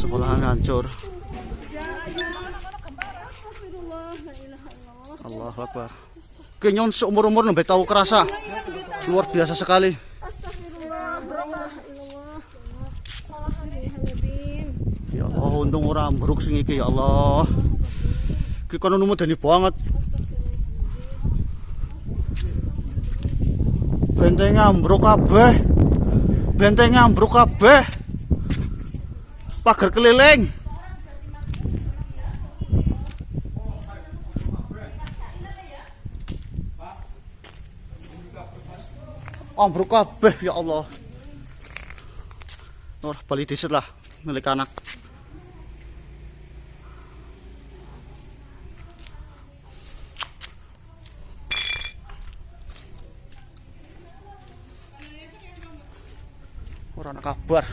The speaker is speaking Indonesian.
sekolahan hancur. Allahu Akbar. Kenyon seumur-umur nembe tahu kerasa. Luar biasa sekali. Ya Allah untung ora ambruk sing iki ya Allah. Iki kono numedeni banget. Bentengnya ambruk kabeh. Bentengnya ambruk kabeh pagar keliling. Ambruk kabeh ya Allah. Nur bali disit lah milik anak. Ora ana kabar.